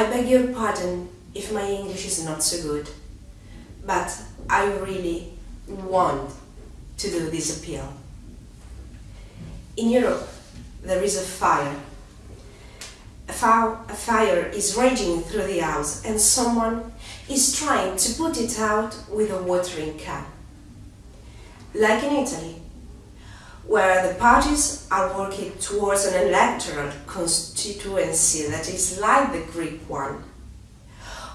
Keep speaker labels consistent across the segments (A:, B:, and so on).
A: I beg your pardon if my English is not so good, but I really want to do this appeal. In Europe, there is a fire. A, a fire is raging through the house and someone is trying to put it out with a watering can. Like in Italy, where the parties are working towards an electoral constituency that is like the Greek one,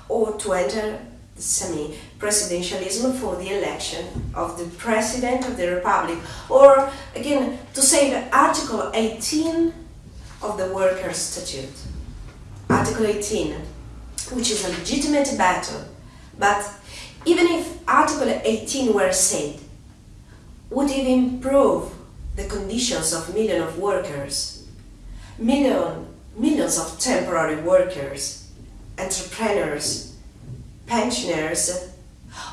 A: or to enter semi-presidentialism for the election of the President of the Republic, or again, to say the Article 18 of the Workers' Statute. Article 18, which is a legitimate battle, but even if Article 18 were said, would it improve the conditions of millions of workers, million, millions of temporary workers, entrepreneurs, pensioners,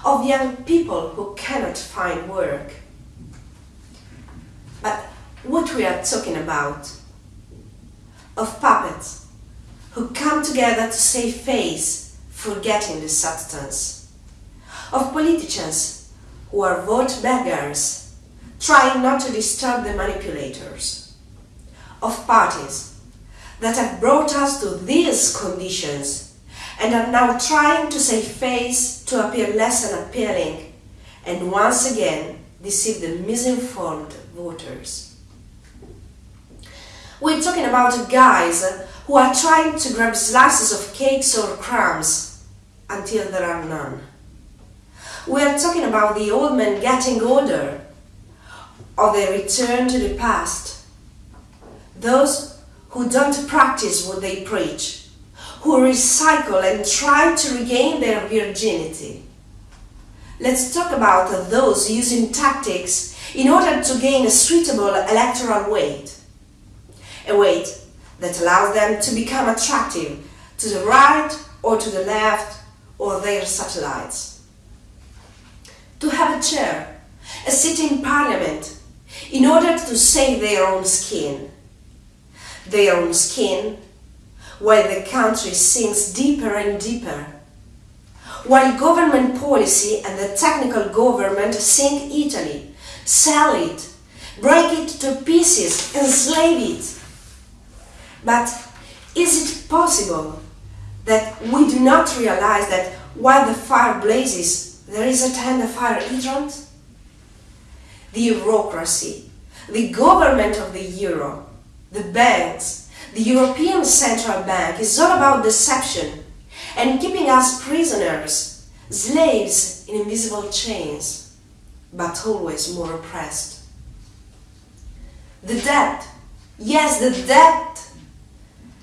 A: of young people who cannot find work. But what we are talking about? Of puppets who come together to save face, forgetting the substance. Of politicians who are vote beggars trying not to disturb the manipulators, of parties that have brought us to these conditions and are now trying to save face to appear less unappealing and once again deceive the misinformed voters. We're talking about guys who are trying to grab slices of cakes or crumbs until there are none. We are talking about the old men getting older or they return to the past. Those who don't practice what they preach, who recycle and try to regain their virginity. Let's talk about those using tactics in order to gain a suitable electoral weight. A weight that allows them to become attractive to the right or to the left or their satellites. To have a chair, a seat in parliament, in order to save their own skin. Their own skin, while the country sinks deeper and deeper. While government policy and the technical government sink Italy, sell it, break it to pieces, enslave it. But is it possible that we do not realize that while the fire blazes, there is a tender fire hydrant? The bureaucracy, the government of the euro, the banks, the European Central Bank is all about deception and keeping us prisoners, slaves in invisible chains, but always more oppressed. The debt, yes, the debt.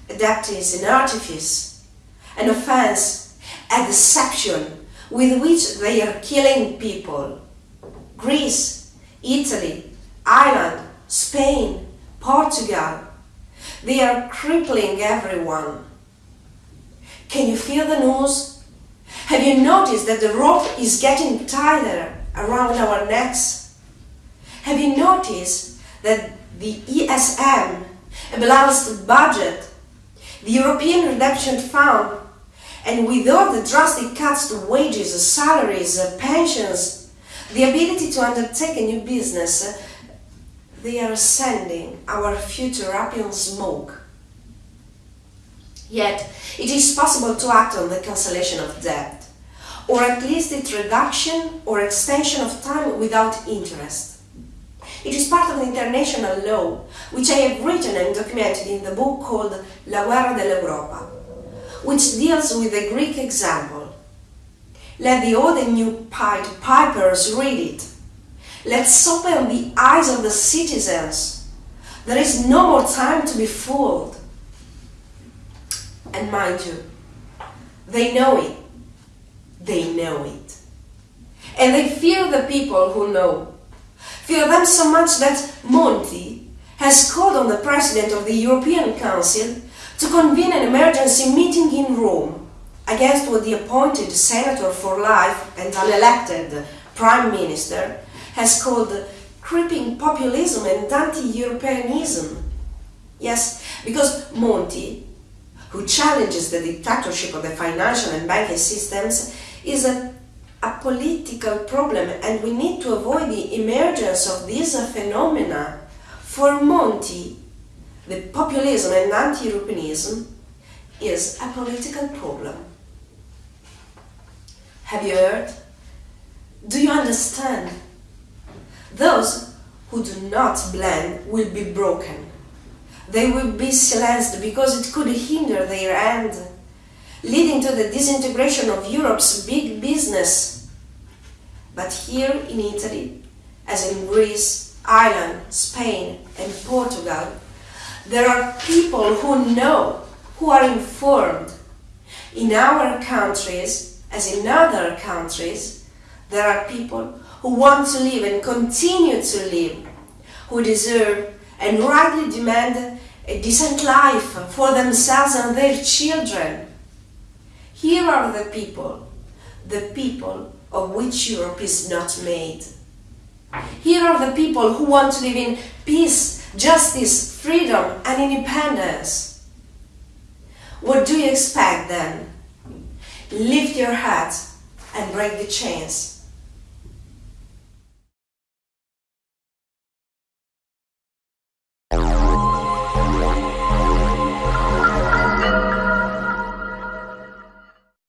A: A debt is an artifice, an offense, a deception with which they are killing people. Greece Italy, Ireland, Spain, Portugal. They are crippling everyone. Can you feel the news? Have you noticed that the rope is getting tighter around our necks? Have you noticed that the ESM, a balanced budget, the European Redemption Fund, and with all the drastic cuts to wages, salaries, uh, pensions, the ability to undertake a new business, they are sending our future up in smoke. Yet, it is possible to act on the cancellation of debt, or at least its reduction or extension of time without interest. It is part of the international law, which I have written and documented in the book called La Guerra dell'Europa, which deals with the Greek example let the old and new Pied Pipers read it. Let's open the eyes of the citizens. There is no more time to be fooled. And mind you, they know it. They know it. And they fear the people who know. Fear them so much that Monti has called on the President of the European Council to convene an emergency meeting in Rome against what the appointed senator for life and unelected prime minister has called creeping populism and anti-Europeanism. Yes, because Monti, who challenges the dictatorship of the financial and banking systems is a, a political problem and we need to avoid the emergence of these phenomena. For Monti, the populism and anti-Europeanism is a political problem. Have you heard? Do you understand? Those who do not blend will be broken. They will be silenced because it could hinder their end, leading to the disintegration of Europe's big business. But here in Italy, as in Greece, Ireland, Spain and Portugal, there are people who know, who are informed. In our countries, as in other countries, there are people who want to live and continue to live, who deserve and rightly demand a decent life for themselves and their children. Here are the people, the people of which Europe is not made. Here are the people who want to live in peace, justice, freedom and independence. What do you expect then? Lift your head and break the chains.